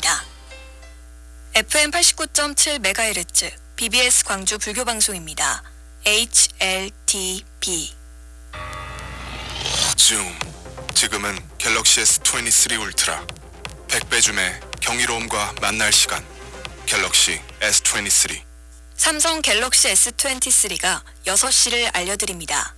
있습니다. FM 89.7MHz BBS 광주 불교 방송입니다. HLTB 줌. 지금은 갤럭시 S23 울트라. 100배 줌의 경이로움과 만날 시간. 갤럭시 S23. 삼성 갤럭시 S23가 6시를 알려드립니다.